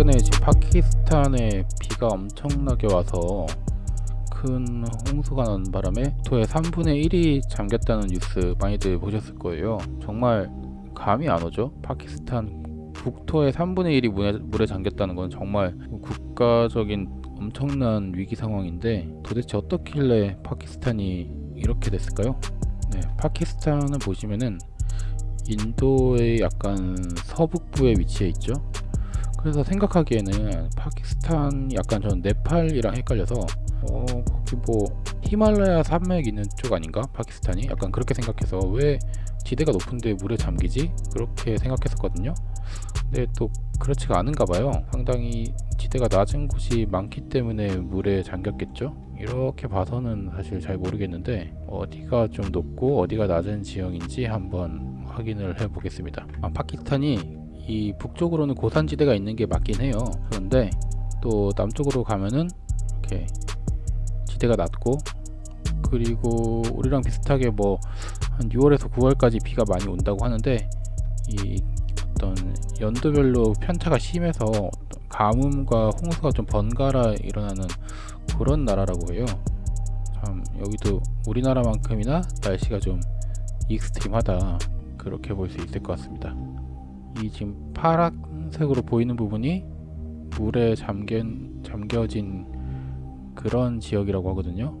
최근에 파키스탄에 비가 엄청나게 와서 큰 홍수가 난 바람에 국토의 3분의 1이 잠겼다는 뉴스 많이들 보셨을 거예요. 정말 감이 안 오죠? 파키스탄 국토의 3분의 1이 물에, 물에 잠겼다는 건 정말 국가적인 엄청난 위기 상황인데 도대체 어떻길래 파키스탄이 이렇게 됐을까요? 네, 파키스탄을 보시면은 인도의 약간 서북부에 위치해 있죠. 그래서 생각하기에는 파키스탄 약간 전 네팔이랑 헷갈려서 어 거기 뭐 히말라야 산맥 있는 쪽 아닌가? 파키스탄이? 약간 그렇게 생각해서 왜 지대가 높은데 물에 잠기지? 그렇게 생각했었거든요. 근데 또 그렇지가 않은가 봐요. 상당히 지대가 낮은 곳이 많기 때문에 물에 잠겼겠죠? 이렇게 봐서는 사실 잘 모르겠는데 어디가 좀 높고 어디가 낮은 지형인지 한번 확인을 해 보겠습니다. 아, 파키스탄이 이 북쪽으로는 고산지대가 있는 게 맞긴 해요. 그런데 또 남쪽으로 가면은 이렇게 지대가 낮고 그리고 우리랑 비슷하게 뭐 한 6월에서 9월까지 비가 많이 온다고 하는데 이 어떤 연도별로 편차가 심해서 가뭄과 홍수가 좀 번갈아 일어나는 그런 나라라고 해요. 참 여기도 우리나라만큼이나 날씨가 좀 extreme하다. 그렇게 볼 수 있을 것 같습니다 이 지금 파란색으로 보이는 부분이 물에 잠긴, 잠겨진 그런 지역이라고 하거든요.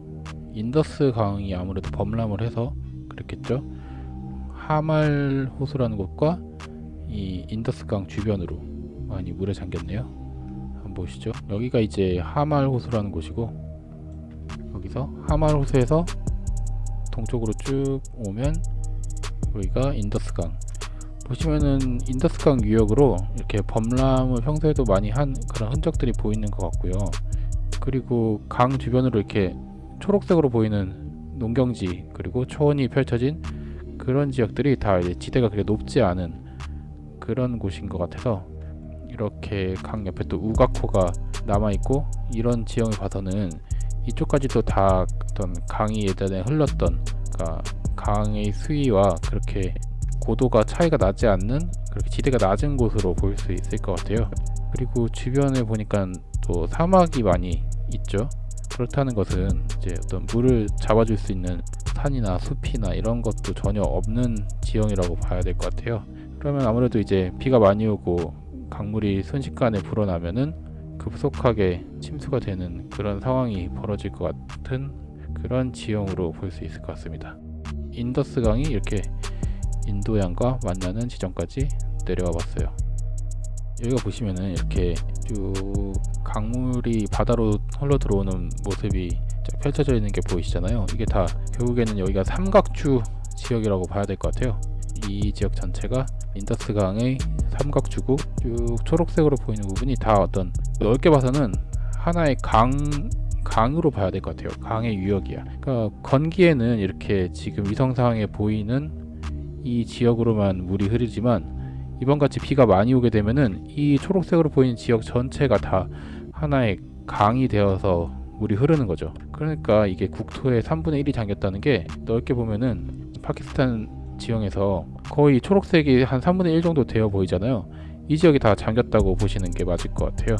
인더스 강이 아무래도 범람을 해서 그랬겠죠. 하말 호수라는 곳과 이 인더스 강 주변으로 많이 물에 잠겼네요. 한번 보시죠. 여기가 이제 하말 호수라는 곳이고 여기서 하말 호수에서 동쪽으로 쭉 오면 여기가 인더스 강 보시면은 인더스 강 유역으로 이렇게 범람을 평소에도 많이 한 그런 흔적들이 보이는 것 같고요. 그리고 강 주변으로 이렇게 초록색으로 보이는 농경지 그리고 초원이 펼쳐진 그런 지역들이 다 이제 지대가 그렇게 높지 않은 그런 곳인 것 같아서 이렇게 강 옆에 또 우가코가 남아있고 이런 지형을 봐서는 이쪽까지도 다 어떤 강이 예전에 흘렀던 그러니까 강의 수위와 그렇게 고도가 차이가 나지 않는 그렇게 지대가 낮은 곳으로 볼수 있을 것 같아요. 그리고 주변에 보니까 또 사막이 많이 있죠. 그렇다는 것은 이제 어떤 물을 잡아줄 수 있는 산이나 숲이나 이런 것도 전혀 없는 지형이라고 봐야 될 것 같아요. 그러면 아무래도 이제 비가 많이 오고 강물이 순식간에 불어나면은 급속하게 침수가 되는 그런 상황이 벌어질 것 같은 그런 지형으로 볼 수 있을 것 같습니다. 인더스 강이 이렇게 인도양과 만나는 지점까지 내려와 봤어요. 여기가 보시면은 이렇게 쭉 강물이 바다로 흘러 들어오는 모습이 펼쳐져 있는 게 보이시잖아요. 이게 다 결국에는 여기가 삼각주 지역이라고 봐야 될 것 같아요. 이 지역 전체가 인더스 강의 삼각주고 쭉 초록색으로 보이는 부분이 다 어떤 넓게 봐서는 하나의 강 강으로 봐야 될 것 같아요. 강의 유역이야. 그러니까 건기에는 이렇게 지금 위성상에 보이는 이 지역으로만 물이 흐르지만 이번같이 비가 많이 오게 되면은 이 초록색으로 보이는 지역 전체가 다 하나의 강이 되어서 물이 흐르는 거죠. 그러니까 이게 국토의 3분의 1이 잠겼다는 게 넓게 보면은 파키스탄 지형에서 거의 초록색이 한 3분의 1 정도 되어 보이잖아요. 이 지역이 다 잠겼다고 보시는 게 맞을 것 같아요.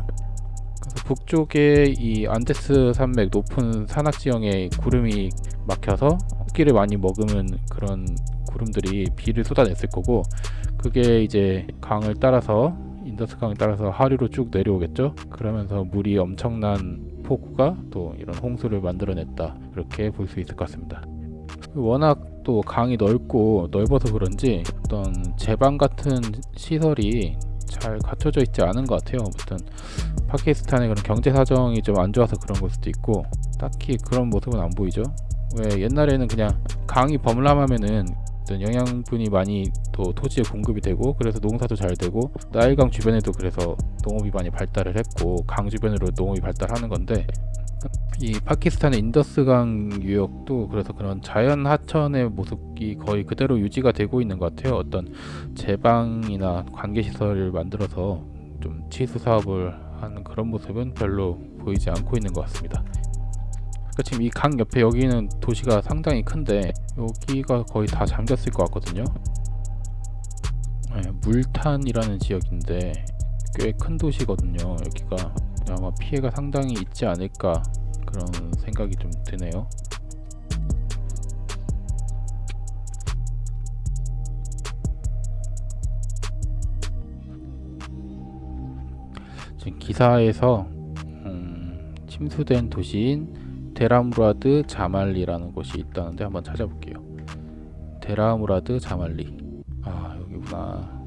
그래서 북쪽에 이 안데스 산맥 높은 산악 지형에 구름이 막혀서 습기를 많이 머금은 그런 구름들이 비를 쏟아냈을 거고 그게 이제 강을 따라서 인더스 강을 따라서 하류로 쭉 내려오겠죠? 그러면서 물이 엄청난 폭우가 또 이런 홍수를 만들어냈다. 그렇게 볼 수 있을 것 같습니다. 워낙 또 강이 넓고 넓어서 그런지 어떤 제방 같은 시설이 잘 갖춰져 있지 않은 것 같아요. 어떤 파키스탄의 그런 경제 사정이 좀 안 좋아서 그런 걸 수도 있고 딱히 그런 모습은 안 보이죠? 왜 옛날에는 그냥 강이 범람하면은 어떤 영양분이 많이 또 토지에 공급이 되고 그래서 농사도 잘 되고 나일강 주변에도 그래서 농업이 많이 발달을 했고 강 주변으로 농업이 발달하는 건데 이 파키스탄의 인더스강 유역도 그래서 그런 자연 하천의 모습이 거의 그대로 유지가 되고 있는 것 같아요. 어떤 제방이나 관계시설을 만들어서 좀 치수 사업을 하는 그런 모습은 별로 보이지 않고 있는 것 같습니다 그러니까 지금 이 강 옆에 여기는 도시가 상당히 큰데 여기가 거의 다 잠겼을 것 같거든요 네, 물탄이라는 지역인데 꽤 큰 도시거든요. 여기가 아마 피해가 상당히 있지 않을까 그런 생각이 좀 드네요. 지금 기사에서 음, 침수된 도시인 데라무라드 자말리라는 곳이 있다는데 한번 찾아볼게요. 데라무라드 자말리. 아 여기구나.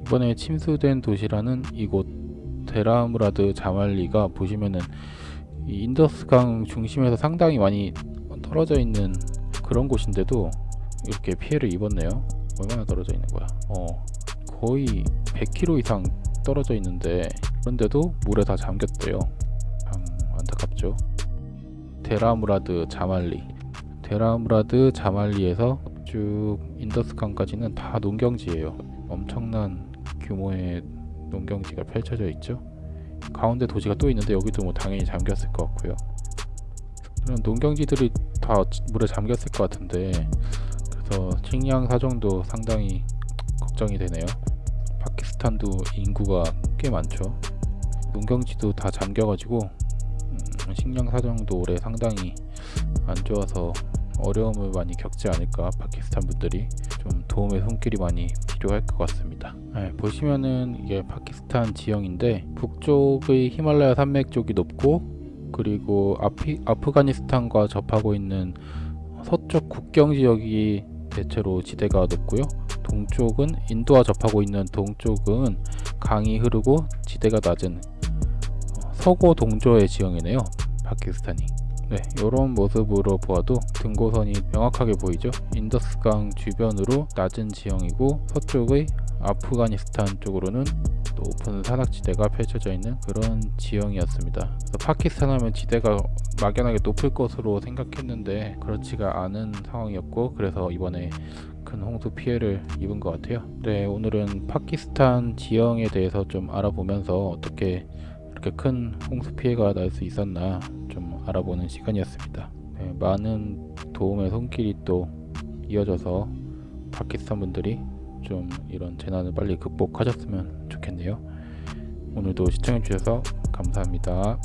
이번에 침수된 도시라는 이곳 데라무라드 자말리가 보시면은 이 인더스강 중심에서 상당히 많이 떨어져 있는 그런 곳인데도 이렇게 피해를 입었네요. 얼마나 떨어져 있는 거야? 어, 거의 100km 이상 떨어져 있는데 그런데도 물에 다 잠겼대요. 참 안타깝죠. 데라무라드 자말리. 데라무라드 자말리에서 쭉 인더스강까지는 다 농경지예요. 엄청난 규모의 농경지가 펼쳐져 있죠. 가운데 도시가 또 있는데 여기도 뭐 당연히 잠겼을 것 같고요. 이런 농경지들이 다 물에 잠겼을 것 같은데 그래서 식량 사정도 상당히 걱정이 되네요. 파키스탄도 인구가 꽤 많죠. 농경지도 다 잠겨가지고 음, 식량 사정도 올해 상당히 안 좋아서 어려움을 많이 겪지 않을까 파키스탄 분들이 좀 도움의 손길이 많이 필요할 것 같습니다. 네, 보시면은 이게 파키스탄 지형인데 북쪽의 히말라야 산맥 쪽이 높고 그리고 아피, 아프가니스탄과 접하고 있는 서쪽 국경 지역이 대체로 지대가 높고요. 동쪽은 인도와 접하고 있는 동쪽은 강이 흐르고 지대가 낮은 어, 서고 동조의 지형이네요. 파키스탄이. 네, 이런 모습으로 보아도 등고선이 명확하게 보이죠. 인더스강 주변으로 낮은 지형이고 서쪽의 아프가니스탄 쪽으로는 높은 산악지대가 펼쳐져 있는 그런 지형이었습니다. 그래서 파키스탄 하면 지대가 막연하게 높을 것으로 생각했는데 그렇지가 않은 상황이었고 그래서 이번에 큰 홍수 피해를 입은 것 같아요. 네, 오늘은 파키스탄 지형에 대해서 좀 알아보면서 어떻게 이렇게 큰 홍수 피해가 날 수 있었나 좀 알아보는 시간이었습니다. 네, 많은 도움의 손길이 또 이어져서 파키스탄 분들이 좀 이런 재난을 빨리 극복하셨으면 좋겠네요. 오늘도 시청해주셔서 감사합니다.